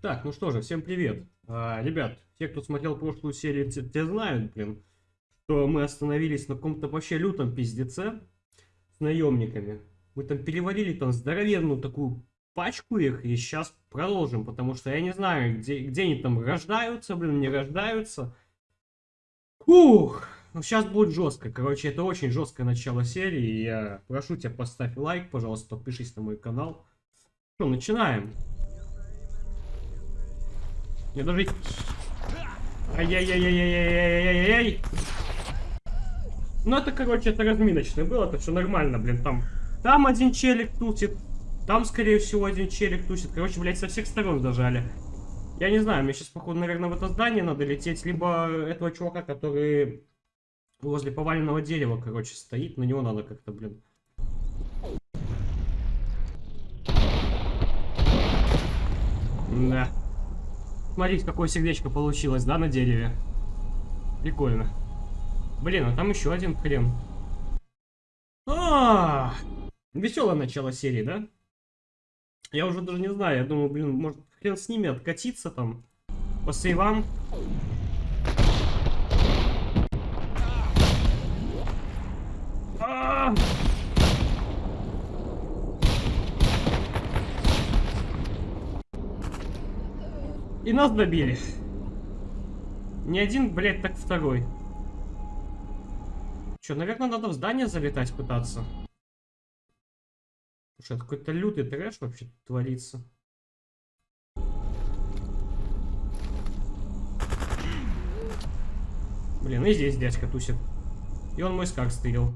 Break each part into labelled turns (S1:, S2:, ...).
S1: Так, ну что же, всем привет. А, ребят, те, кто смотрел прошлую серию, те, те знают, блин, что мы остановились на каком-то вообще лютом пиздеце с наемниками. Мы там перевалили там здоровенную такую пачку их, и сейчас продолжим, потому что я не знаю, где, где они там рождаются, блин, не рождаются. Ух, ну сейчас будет жестко, короче, это очень жесткое начало серии, я прошу тебя, поставь лайк, пожалуйста, подпишись на мой канал. Что, начинаем. Не даже... Ай-яй-яй-яй-яй-яй-яй-яй-яй. Ну это, короче, это разминочное было, это все нормально, блин, там... Там один челик тусит, там, скорее всего, один челик тусит. Короче, блядь, со всех сторон зажали. Я не знаю, мне сейчас, походу, наверное, в это здание надо лететь, либо этого чувака, который возле поваленного дерева, короче, стоит, на него надо как-то, блин... Да. Смотрите, какое сердечко получилось, да, на дереве. Прикольно. Блин, а там еще один хрен. А, -а, -а! Веселое начало серии, да? Я уже даже не знаю, я думаю, блин, может хрен с ними откатиться там по сейвам. А -а -а! И нас добили. Не один, блядь, так второй. Че, наверное, надо в здание залетать пытаться. Слушай, это какой-то лютый трэш вообще творится. Блин, и здесь дядька тусит. И он мой скак стырил.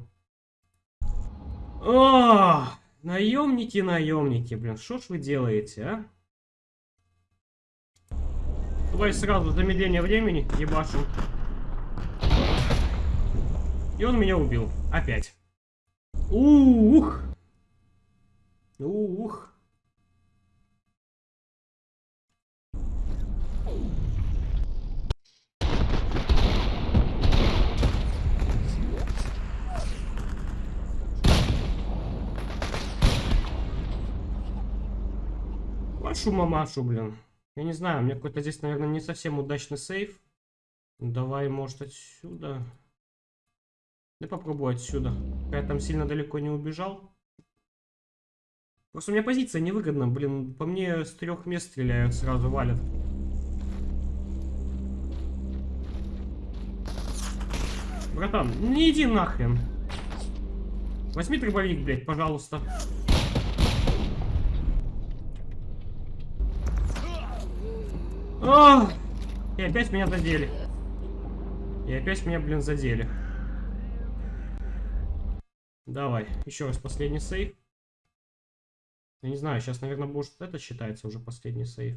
S1: О, наемники, наемники, блин, что ж вы делаете, а? Давай сразу замедление времени, ебашим. И он меня убил. Опять. Ух! Ух! Вашу мамашу, блин. Я не знаю, у меня какой-то здесь, наверное, не совсем удачный сейф. Давай, может, отсюда. Да попробую отсюда. Я там сильно далеко не убежал. Просто у меня позиция невыгодна. Блин, по мне с трех мест стреляют, сразу валят. Братан, не иди нахрен. Возьми дробовик, блядь, пожалуйста. О! И опять меня задели. И опять меня, блин, задели. Давай, еще раз последний сейф. Я не знаю, сейчас, наверное, может это считается уже последний сейф.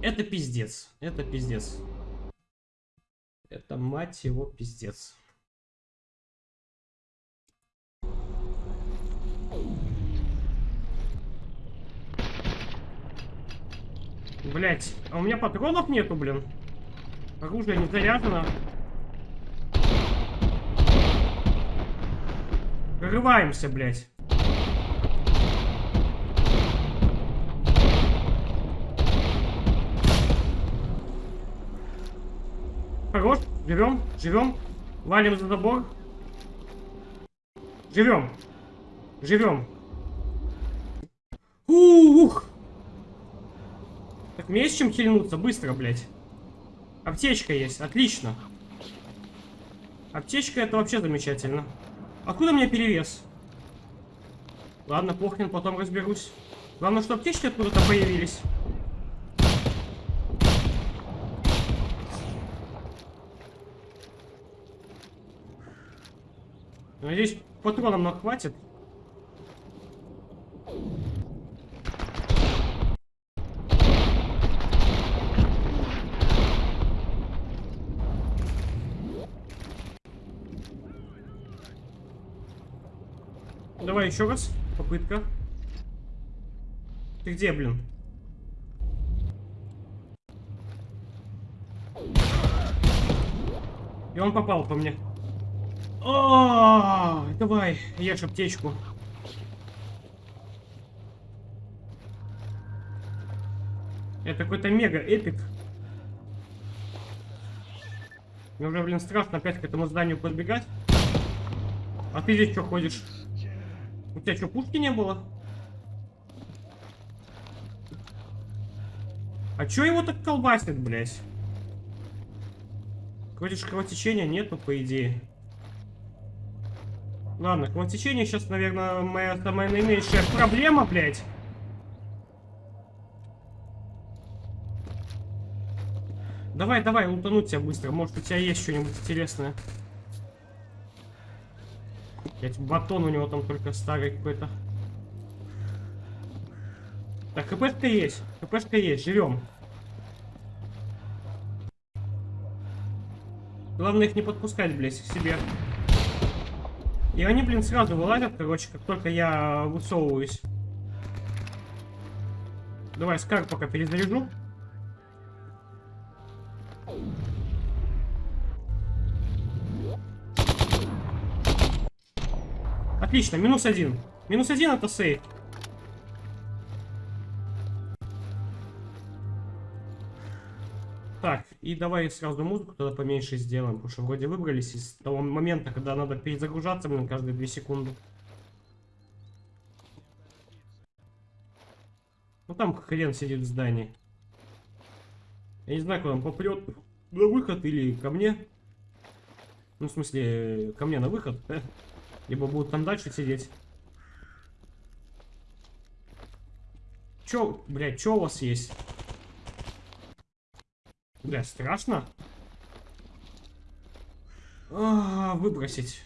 S1: Это пиздец. Это пиздец. Это, мать его, пиздец. Блять, а у меня патронов нету, блин. Оружие не заряжено. Прорываемся, блять. Хорош, живем, живем. Валим за забор. Живем. Живем. Ух! Мне есть чем хильнуться? Быстро, блядь. Аптечка есть, отлично. Аптечка это вообще замечательно. Откуда мне перевес? Ладно, похрен, потом разберусь. Главное, что аптечки откуда-то появились. Надеюсь, патронов нам хватит. Еще раз. Попытка. Ты где, блин? И он попал по мне. О, давай, ешь аптечку. Это какой-то мега эпик. Мне уже, блин, страшно опять к этому зданию подбегать. А ты здесь что ходишь? Тебя что, пушки не было? А чё его так колбасит, блядь? Же кровотечения нету, по идее. Ладно, кровотечение сейчас, наверное, моя самая наименьшая проблема, блядь. Давай, давай, лутануть тебя быстро. Может, у тебя есть что-нибудь интересное. Блять, батон у него там только старый какой-то. Так, хпшка есть. хпшка есть, живем. Главное их не подпускать, блядь, к себе. И они, блин, сразу вылазят, короче, как только я высовываюсь. Давай, скар пока перезаряжу. Отлично, минус один. Минус один это сейф. Так, и давай сразу музыку тогда поменьше сделаем, потому что вроде выбрались из того момента, когда надо перезагружаться, блин, каждые две секунды. Ну там хрен сидит в здании. Я не знаю, куда он попрет. На выход или ко мне. Ну, в смысле, ко мне на выход. Либо будут там дальше сидеть. Чё, блядь, чё у вас есть? Бля, страшно? А, выбросить.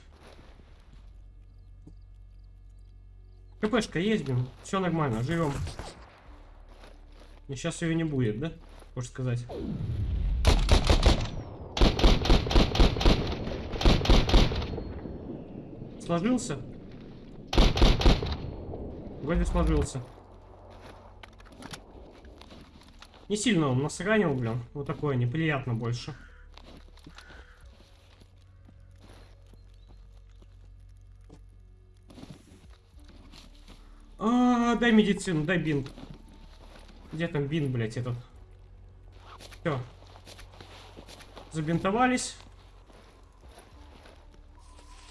S1: КПшка блин. Все нормально, живем. Сейчас ее не будет, да? Хочешь сказать. Сложился? Вроде сложился. Не сильно он нас ранил, блин. Вот такое неприятно больше. А, дай медицину, дай бинт. Где там бинт, блядь, этот? Все. Забинтовались.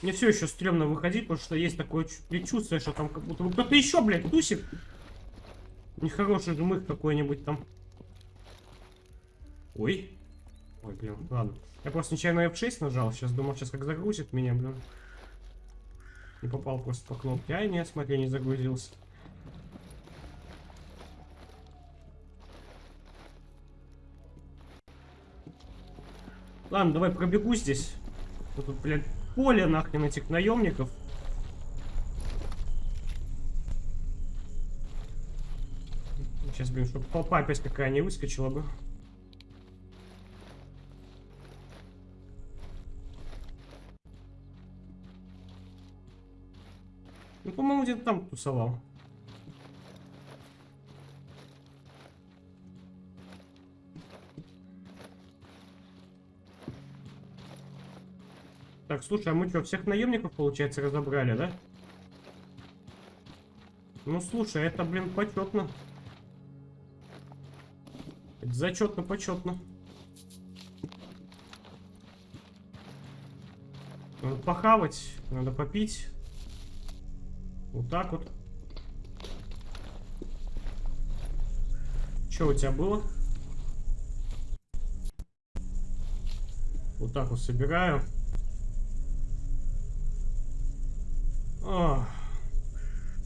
S1: Мне все еще стрёмно выходить, потому что есть такое предчувствие, что там как будто кто-то еще, блядь, тусит. Нехороший жмых какой-нибудь там. Ой. Ой, блин, ладно. Я просто нечаянно F6 нажал. Сейчас думал, сейчас как загрузит меня, блин. Не попал просто по кнопке. Ай, нет, смотри, не загрузился. Ладно, давай пробегу здесь. Вот тут, блядь, поле нахрен этих наемников. Сейчас, блин, чтобы толпа опять какая не выскочила бы. Ну, по-моему, где-то там тусовал. Так, слушай, а мы что, всех наемников, получается, разобрали, да? Ну, слушай, это, блин, почетно. Это зачетно, почетно. Надо похавать, надо попить. Вот так вот. Что у тебя было? Вот так вот собираю.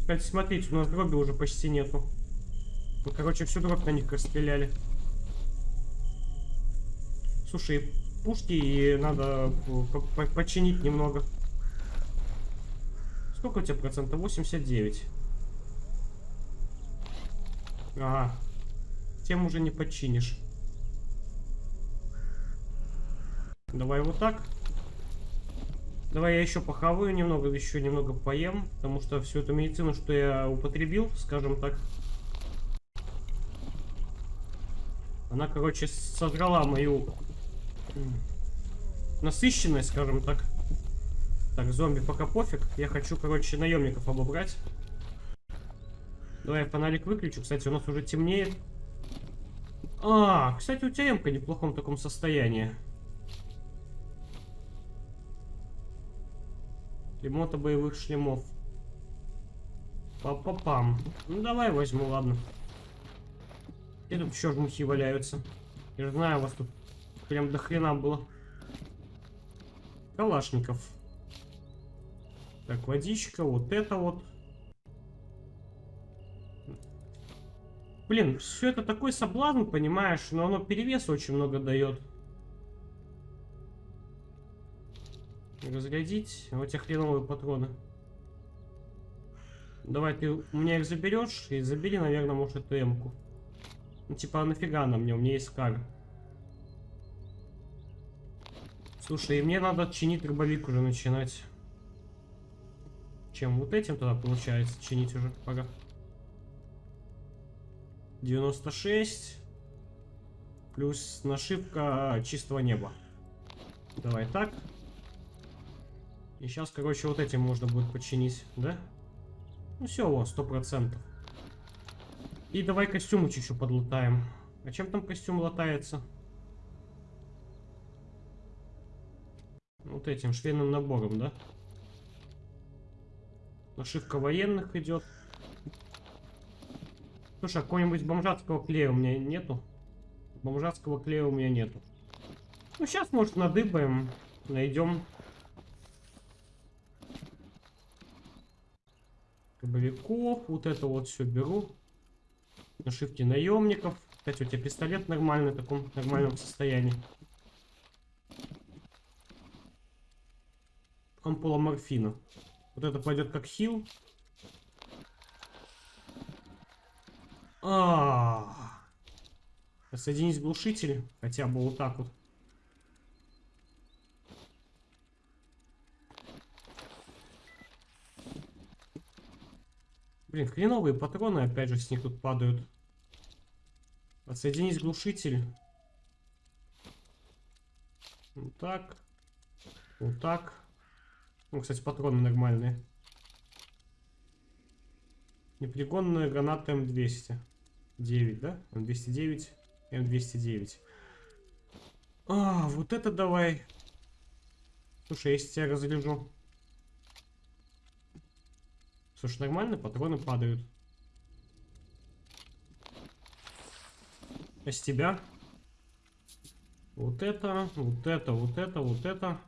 S1: Кстати, смотрите, у нас дроби уже почти нету. Мы, короче, всю дробь на них расстреляли. Слушай, пушки надо починить немного. Сколько у тебя процентов? 89. Ага. Тем уже не починишь. Давай вот так. Давай я еще похаваю немного, еще немного поем, потому что всю эту медицину, что я употребил, скажем так, она, короче, сожрала мою насыщенность, скажем так. Так, зомби пока пофиг. Я хочу, короче, наемников обобрать. Давай я фонарик выключу. Кстати, у нас уже темнеет. А, кстати, у тебя эмка в неплохом таком состоянии. Ремонта боевых шлемов. Па-па-пам. Ну давай возьму, ладно. И тут еще жмухи валяются. Я знаю, у вас тут прям до хрена было. Калашников. Так, водичка, вот это вот. Блин, все это такой соблазн, понимаешь, но оно перевес очень много дает. Разрядить. Вот те хреновые патроны. Давай ты у меня их заберешь и забери, наверное, может эту эмку. Ну типа, а нафига она мне? У меня есть кар. Слушай, и мне надо чинить дробовик уже начинать. Чем вот этим тогда получается чинить уже? Пора. 96. Плюс нашивка чистого неба. Давай так. И сейчас, короче, вот этим можно будет починить, да? Ну все, вот, сто процентов. И давай костюм еще подлатаем. А чем там костюм латается? Вот этим швейным набором, да? Нашивка военных идет. Слушай, а какого-нибудь бомжатского клея у меня нету? Бомжатского клея у меня нету. Ну, сейчас, может, надыбаем, найдем. Кабовиков, вот это вот все беру. Нашивки наемников. Кстати, у тебя пистолет нормальный, в таком нормальном состоянии. Ампула морфина. Вот это пойдет как хил. А, -а, -а. Соединить глушитель. Хотя бы вот так вот. Блин, хреновые патроны, опять же, с них тут падают. Отсоединить глушитель. Вот так. Вот так. Ну, кстати, патроны нормальные. Непригодная граната М200. 9, да? М209, М209. А, вот это давай. Слушай, если тебя разряжу. Слушай, нормально, патроны падают. А с тебя? Вот это, вот это, вот это, вот это.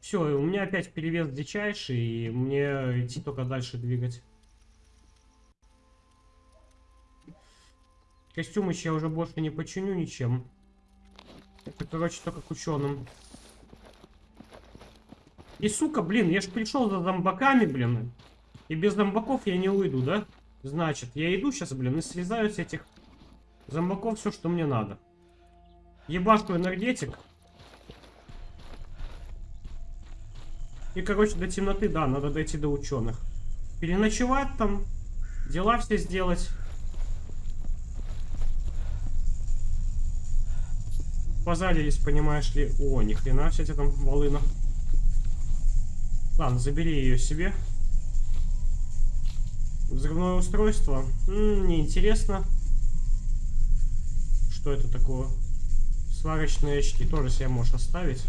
S1: Все, у меня опять перевес дичайший, и мне идти только дальше двигать. Костюмы я уже больше не починю ничем. Это, короче, только к ученым. И, сука, блин, я же пришел за зомбаками, блин. И без зомбаков я не уйду, да? Значит, я иду сейчас, блин, и срезаю с этих зомбаков все, что мне надо. Ебашку энергетик. И, короче, до темноты, да, надо дойти до ученых. Переночевать там, дела все сделать. Позарились, понимаешь ли. О, ни хрена себе там волына. Ладно, забери ее себе. Взрывное устройство. М -м, неинтересно. Что это такое? Сварочные очки тоже себе можешь оставить.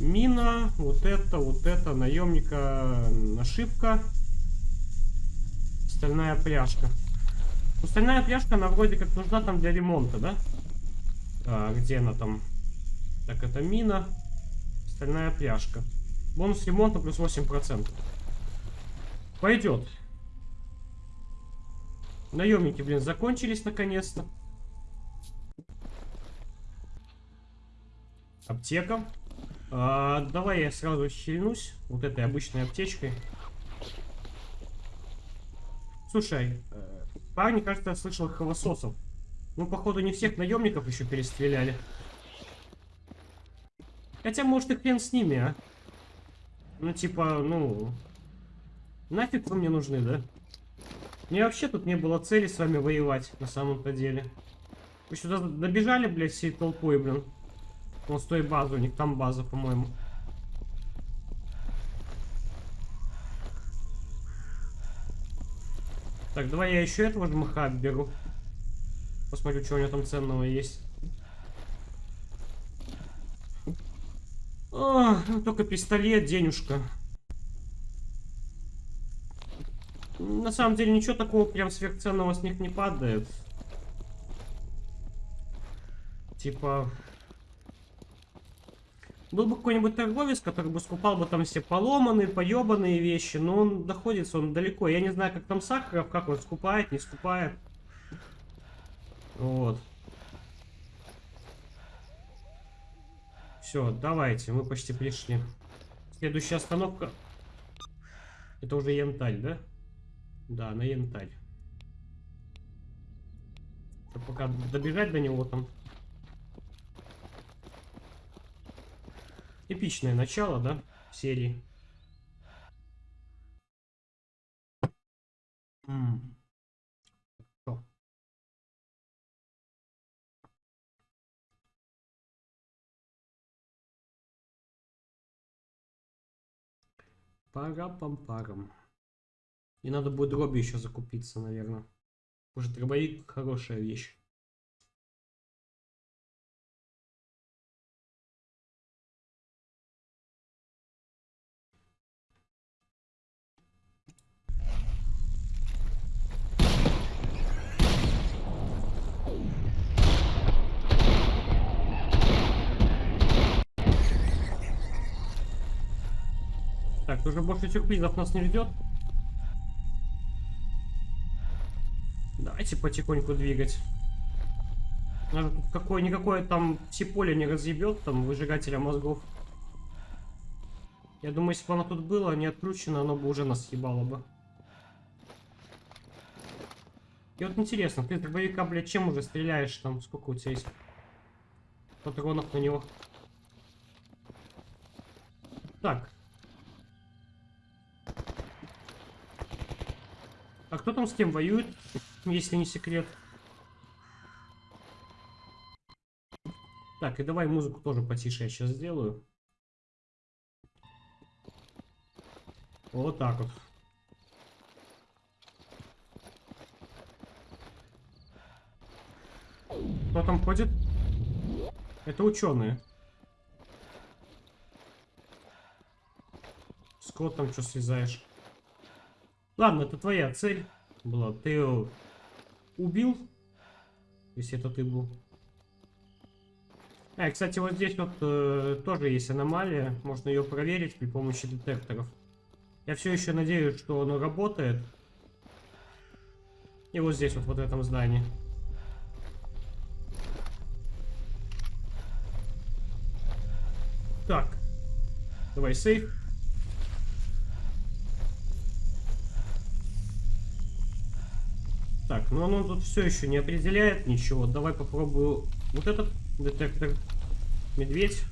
S1: Мина, вот это, вот это, наемника, нашивка. Стальная пряжка. Ну, стальная пряжка, она вроде как нужна там для ремонта, да? А, где она там? Так, это мина. Стальная пряжка. Бонус ремонта плюс 8%. Пойдет. Наемники, блин, закончились наконец-то. Аптека. А, давай я сразу щельнусь вот этой обычной аптечкой. Слушай, э, парни, кажется, я слышал холососов. Ну, походу, не всех наемников еще перестреляли. Хотя, может, и хрен с ними, а? Ну, типа, ну... Нафиг вы мне нужны, да? Мне вообще тут не было цели с вами воевать, на самом-то деле. Вы сюда добежали, блядь, всей толпой, блин. Вон с той базы, у них там база, по-моему. Так, давай я еще этого жмыха беру. Посмотрю, что у него там ценного есть. О, только пистолет, денежка. На самом деле ничего такого прям сверхценного с них не падает. Типа... Был бы какой-нибудь торговец, который бы скупал бы там все поломанные, поебанные вещи, но он находится, он далеко. Я не знаю, как там Сахаров, как он скупает, не скупает. Вот. Все, давайте, мы почти пришли. Следующая остановка. Это уже янтарь, да? Да, на янтарь. Пока добежать до него там. Эпичное начало, да, серии. Пара-пам-парам. И надо будет дроби еще закупиться, наверное. Может, дробовик хорошая вещь. Так, уже больше сюрпризов нас не ждет. Давайте потихоньку двигать. Какое-никакое там все поле не разъебет, там, выжигателя мозгов. Я думаю, если бы оно тут было, не отключено, оно бы уже нас ебало бы. И вот интересно, ты дробовика, блядь, чем уже стреляешь там? Сколько у тебя есть патронов на него? Так, А кто там с кем воюет, если не секрет? Так, и давай музыку тоже потише я сейчас сделаю. Вот так вот. Кто там ходит? Это ученые. Скот там что связаешь? Ладно, это твоя цель была. Ты его убил, если это ты был. А, кстати, вот здесь вот э, тоже есть аномалия. Можно ее проверить при помощи детекторов. Я все еще надеюсь, что оно работает. И вот здесь вот, вот в этом здании. Так. Давай сейф. Так, ну оно тут все еще не определяет ничего. Давай попробую вот этот детектор. Медведь.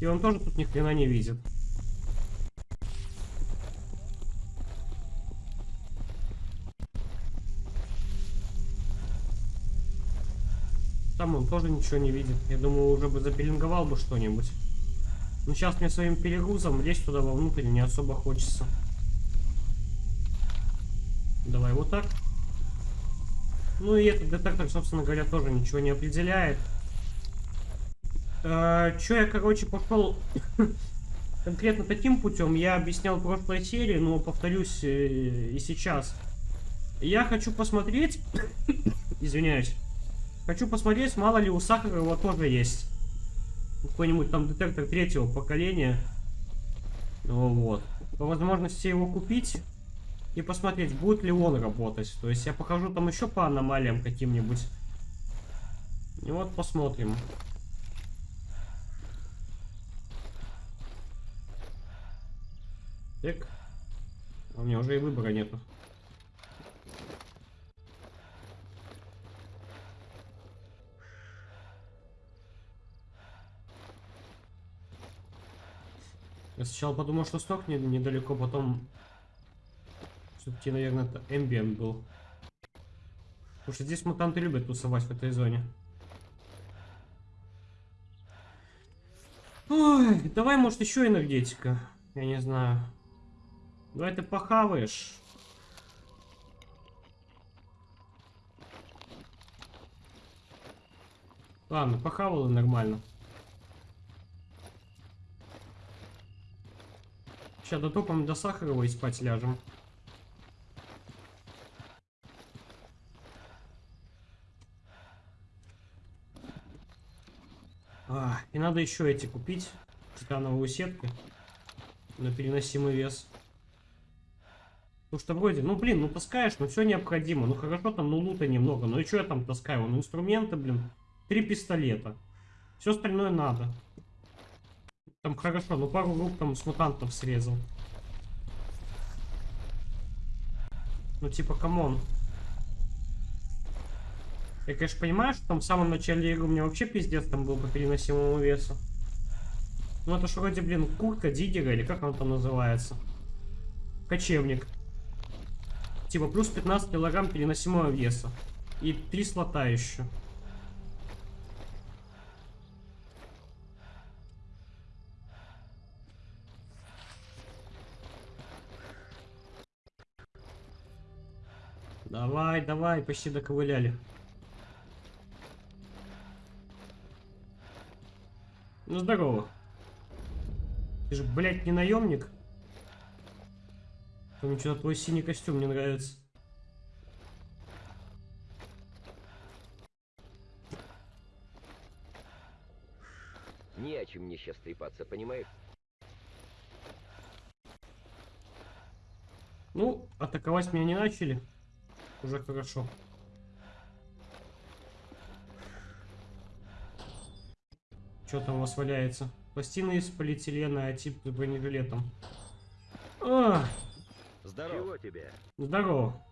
S1: И он тоже тут ни хрена не видит. Там он тоже ничего не видит. Я думаю, уже бы запеленговал бы что-нибудь. Но сейчас мне своим перегрузом лезть туда вовнутрь не особо хочется. Давай вот так. Ну и этот детектор, собственно говоря, тоже ничего не определяет. Э, Че я, короче, пошел конкретно таким путем, я объяснял в прошлой серии, но повторюсь э, и сейчас. Я хочу посмотреть, извиняюсь, хочу посмотреть, мало ли у Сахарова тоже есть какой-нибудь там детектор третьего поколения. Ну, вот. По возможности его купить и посмотреть, будет ли он работать. То есть я покажу там еще по аномалиям каким-нибудь. И вот посмотрим. Так. А у меня уже и выбора нету. Я сначала подумал, что сток недалеко, потом все-таки, наверное, это эмбиент был. Потому что здесь мутанты любят тусовать в этой зоне. Ой, давай, может, еще энергетика. Я не знаю. Давай ты похаваешь. Ладно, похавал и нормально. Сейчас дотопаем до Сахарова и спать ляжем. А, и надо еще эти купить. Титановую сетку. На переносимый вес. Ну что вроде, ну блин, ну таскаешь, ну все необходимо. Ну хорошо там, ну лута немного. Ну и что я там таскаю? Ну инструменты, блин. Три пистолета. Все остальное надо. Там хорошо, ну пару рук там с мутантов срезал. Ну типа, come on. Я, конечно, понимаю, что там в самом начале игры у меня вообще пиздец там был по переносимому весу. Ну это ж вроде, блин, куртка диггера, или как он там называется? Кочевник. Типа плюс 15 килограмм переносимого веса. И 3 слота еще. Давай, давай, почти доковыляли. Ну, здорово. Ты же, блядь, не наемник? Мне что-то твой синий костюм не нравится.
S2: Не о чем мне сейчас трепаться, понимаешь?
S1: Ну, атаковать меня не начали. Уже хорошо. Что там у вас валяется? Пластины из полиэтилена, а тип с бронежилетом. А,
S2: Здорово. Чего тебе?
S1: здорово.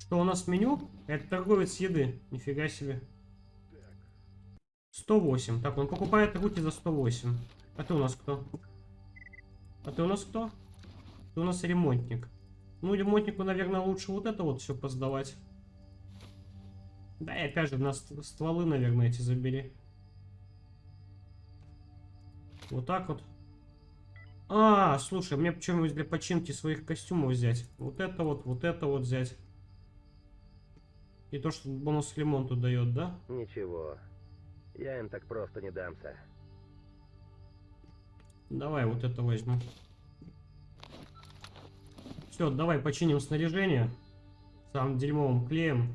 S1: Что у нас в меню? Это торговец еды. Нифига себе. 108. Так, он покупает руки за 108. А ты у нас кто? А ты у нас кто? Ты у нас ремонтник. Ну, ремонтнику, наверное, лучше вот это вот все поздавать. Да, и опять же, на ст- стволы, наверное, эти забери. Вот так вот. А, слушай, мне почему для починки своих костюмов взять? Вот это вот, вот это вот взять. И то, что бонус к ремонту дает, да?
S2: Ничего. Я им так просто не дамся.
S1: Давай вот это возьму. Все, давай починим снаряжение. Самым дерьмовым клеем.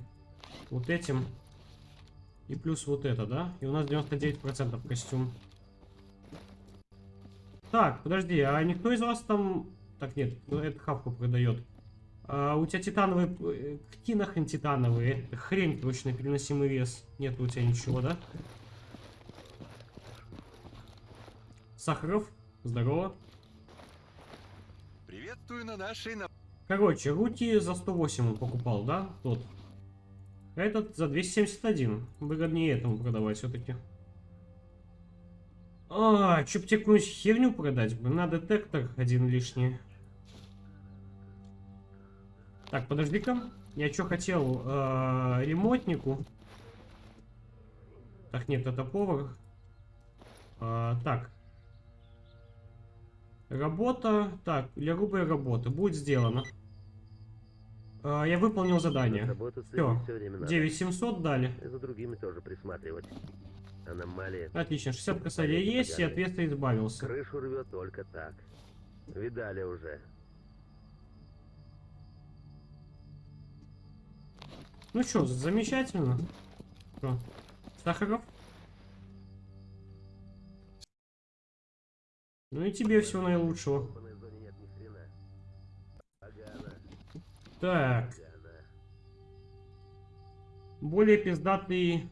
S1: Вот этим. И плюс вот это, да? И у нас 99% костюм. Так, подожди, а никто из вас там... Так, нет, ну, это хавку продает. А, у тебя титановый... э, Какие нахрен титановые? Это хрень, точно, переносимый вес. Нет у тебя ничего, да? Сахаров, здорово.
S3: Приветствую на нашей на...
S1: Короче, руки за 108 он покупал, да? Тот. Этот за 271. Выгоднее этому продавать все-таки. А, какую-нибудь херню продать? Блин, на детектор один лишний. Так, подожди-ка. Я что хотел? Э, ремонтнику. Так, нет, это повар. А, так. Работа. Так, для грубой работы. Будет сделано. А, я выполнил задание.
S2: Надо.
S1: 9700 дали.
S2: За другими тоже присматривать. Аномалия.
S1: Отлично, 60 косарей есть, и от веса избавился.
S2: Крышу рвет только так. Видали уже.
S1: Ну что, замечательно. Что? Сахаров? Ну и тебе всего наилучшего. Так, более пиздатый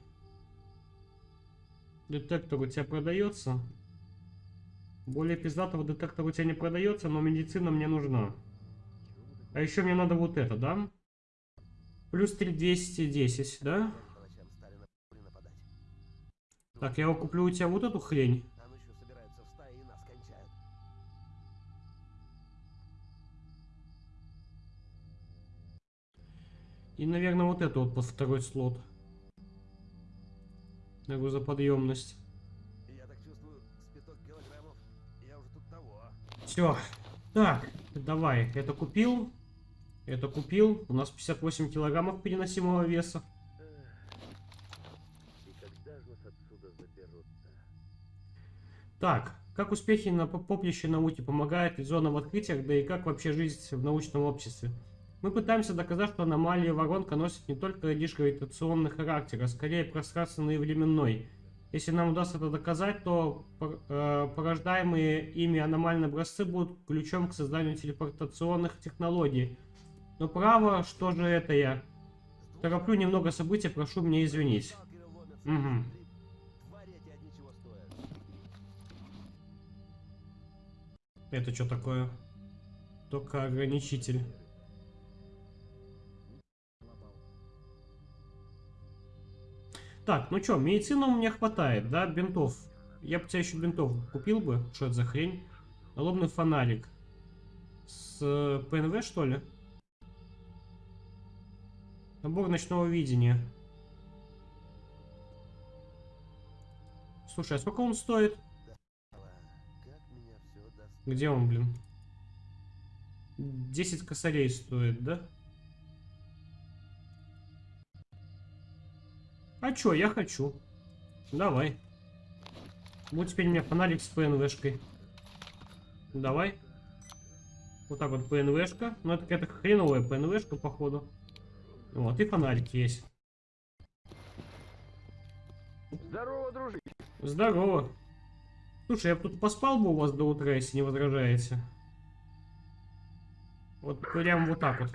S1: детектор у тебя продается. Более пиздатого детектора у тебя не продается, но медицина мне нужна. А еще мне надо вот это, да? Плюс 3210, да?
S4: По.
S1: Так, я куплю у тебя вот эту хрень.
S4: И
S1: наверное, вот это вот под второй слот на грузоподъемность.
S4: Я так чувствую, спиток килограммов. Я уже тут того.
S1: Все. Так, давай. Это купил. Это купил. У нас 58 килограммов переносимого веса. Так, как успехи на поприще науки помогают в зонам открытиях, да и как вообще жизнь в научном обществе? Мы пытаемся доказать, что аномалия воронка носит не только лишь гравитационный характер, а скорее пространственный и временной. Если нам удастся это доказать, то э, порождаемые ими аномальные образцы будут ключом к созданию телепортационных технологий. Но право, что же это я? Тороплю немного событий, прошу меня извинить.
S4: Стоят.
S1: Это что такое? Только ограничитель. Так, ну что, медицины у меня хватает, да, бинтов. Я бы тебя еще бинтов купил бы. Что это за хрень? Налобный фонарик. С э, ПНВ, что ли? Набор ночного видения. Слушай, а сколько он стоит? Где он, блин? 10 косарей стоит, да? А чё, я хочу. Давай. Вот теперь у меня фонарик с ПНВшкой. Давай. Вот так вот ПНВшка. Ну, это какая-то хреновая ПНВшка, походу. Вот, и фонарик есть.
S2: Здорово, дружище!
S1: Здорово. Слушай, я бы тут поспал бы у вас до утра, если не возражаете. Вот прям вот так вот.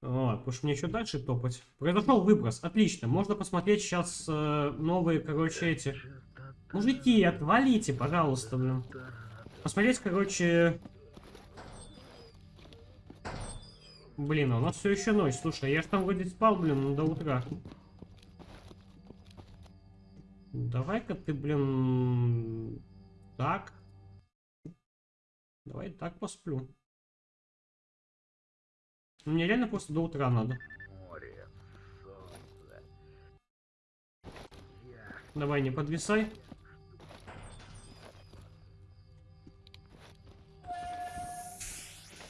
S1: Вот, потому что мне еще дальше топать. Произошел выброс, отлично. Можно посмотреть сейчас э, новые, короче, эти... Мужики, отвалите, пожалуйста, блин. Посмотреть, короче... Блин, а у нас все еще ночь. Слушай, я ж там вроде спал, блин, до утра. Давай-ка ты, блин, так. Давай так посплю. Мне реально просто до утра надо. Давай, не подвисай.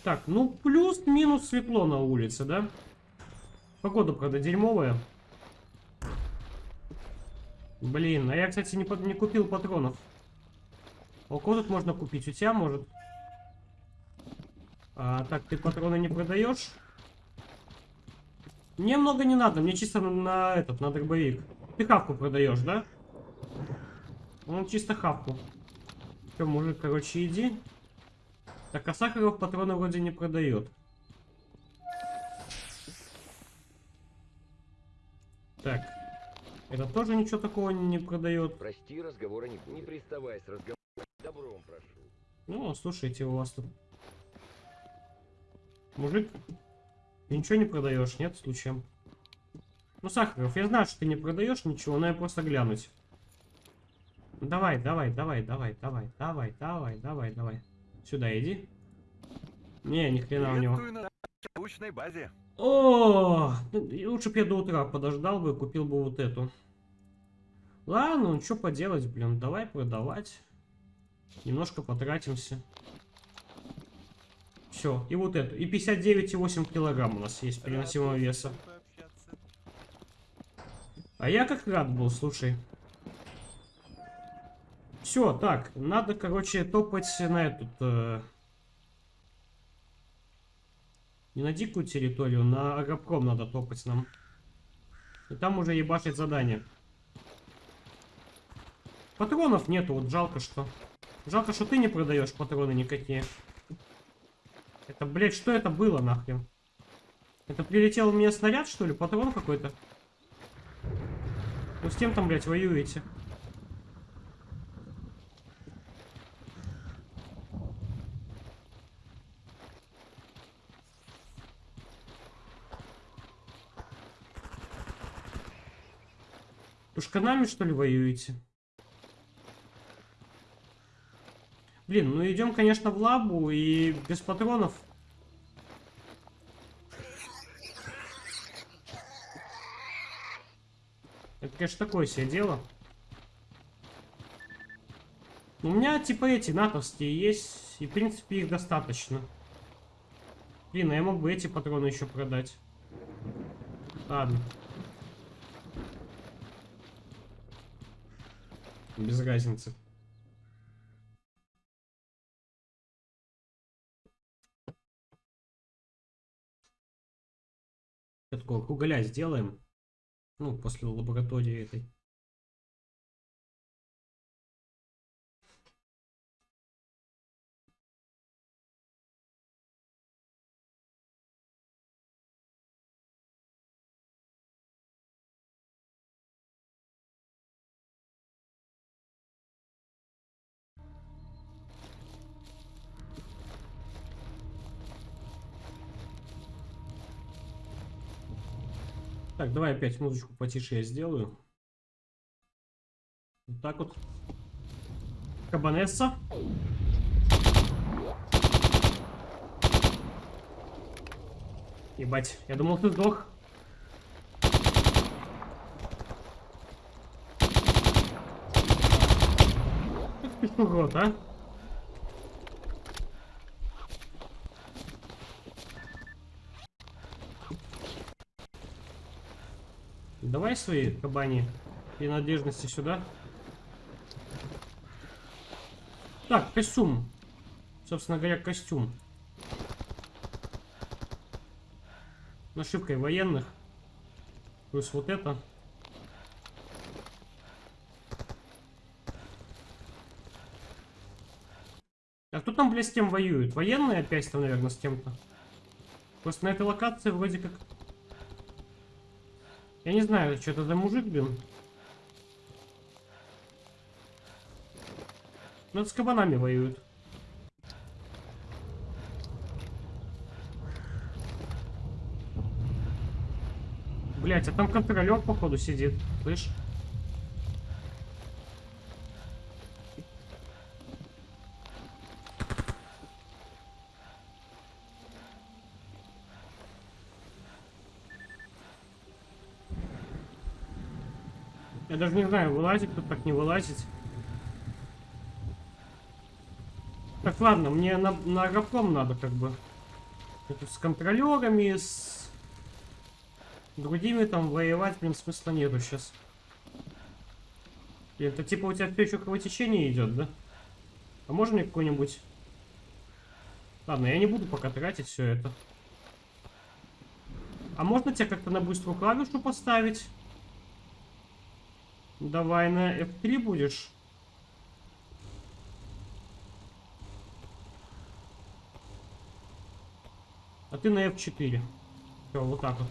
S1: Так, ну плюс-минус светло на улице, да? Погода, правда, дерьмовая. Блин, а я, кстати, не, не купил патронов. У кого тут можно купить? У тебя, может? А, так, ты патроны не продаешь? Мне много не надо, мне чисто на, на этот, на дробовик. Ты хавку продаешь, да? Ну, чисто хавку. Все, мужик, короче, иди. Так, а Сахаров патроны вроде не продает. Так. Это тоже ничего такого не продает.
S2: Прости, разговора не, не приставай с разговором. Добром прошу.
S1: Ну, слушайте, у вас тут... Мужик, ты ничего не продаешь, нет, случаем? Ну, Сахаров, я знаю, что ты не продаешь ничего, но я просто глянуть. Давай, давай, давай, давай, давай, давай, давай, давай, давай. Сюда иди. Не, ни хрена у него.
S3: На базе.
S1: О, ну, лучше бы я до утра подождал бы, купил бы вот эту. Ладно, ну что поделать, блин, давай продавать. Немножко потратимся. Все, и вот эту. И 59,8 килограмм у нас есть переносимого веса. А я как рад был, слушай. Все, так, надо, короче, топать на этот... э, Не на дикую территорию, на агропром надо топать нам. И там уже ебашить задание. Патронов нету, вот жалко что. Жалко, что ты не продаешь патроны никакие. Это, блядь, что это было нахрен? Это прилетел у меня снаряд, что ли? Патрон какой-то? Ну с кем там, блядь, воюете? Тушканами, что ли, воюете? Блин, ну идем, конечно, в лабу и без патронов. Это, конечно, такое себе дело. У меня типа эти натовские есть, и в принципе их достаточно. Блин, а я мог бы эти патроны еще продать. Ладно. Без разницы. Такого кругаля сделаем. Ну, после лаборатории этой. Так, давай опять музычку потише я сделаю. Вот так вот. Кабанесса. Ебать, я думал ты сдох. Урод, а? Давай свои кабани принадлежности сюда. Так, костюм. Собственно говоря, костюм. Нашивкой военных. Плюс вот это. А кто там, блядь, с кем воюет? Военные опять там, наверное, с кем-то. Просто на этой локации вроде как я не знаю, что это за мужик, блин. Ну, с кабанами воюют. Блять, а там контролер, походу, сидит. Слышь? Я даже не знаю, вылазить тут так не вылазить. Так, ладно, мне на, на аэроплом надо как бы. Это с контролерами, с другими там воевать, блин, смысла нету сейчас. Это типа у тебя все еще кровотечение идет, да? А можно мне какой-нибудь... Ладно, я не буду пока тратить все это. А можно тебя как-то на быструю клавишу поставить? Давай на F3 будешь. А ты на F4. Все, вот так вот.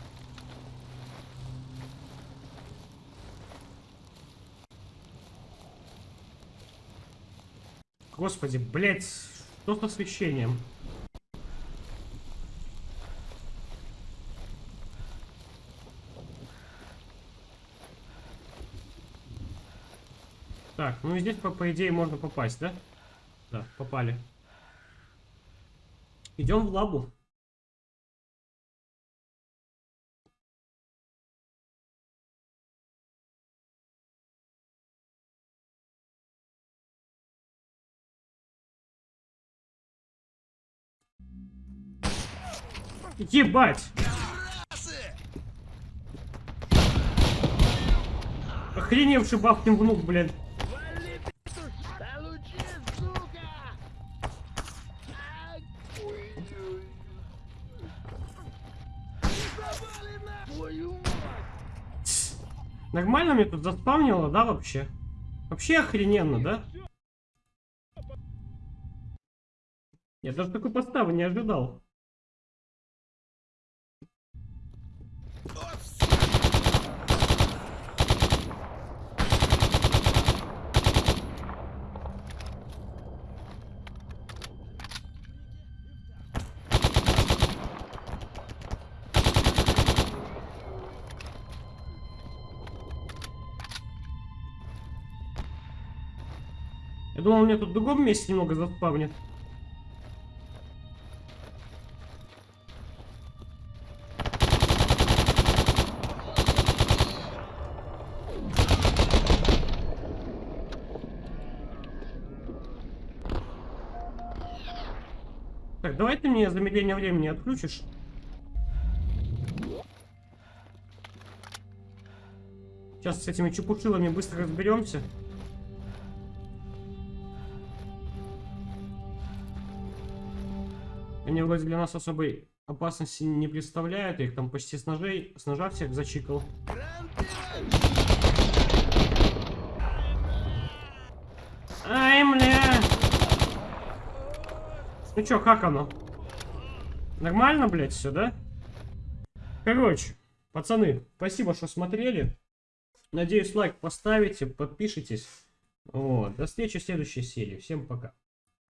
S1: Господи, блядь, что с освещением? Ну и здесь, по, по идее, можно попасть, да? Да, попали. Идем в лабу. Ебать! Охреневший бабкин внук, блядь. Нормально мне тут заспавнило, да, вообще? Вообще охрененно, да? Я даже такой поставы не ожидал. Я думал, мне тут в другом месте немного заспавнит. Так, давай ты мне замедление времени отключишь. Сейчас с этими чепушилами быстро разберемся. Они вроде для нас особой опасности не представляют. Их там почти с ножей, с ножа всех зачикал. Ай, бля! Ну чё, как оно? Нормально, блядь, все, да? Короче, пацаны, спасибо, что смотрели. Надеюсь, лайк поставите, подпишитесь. Вот. До встречи в следующей серии. Всем пока.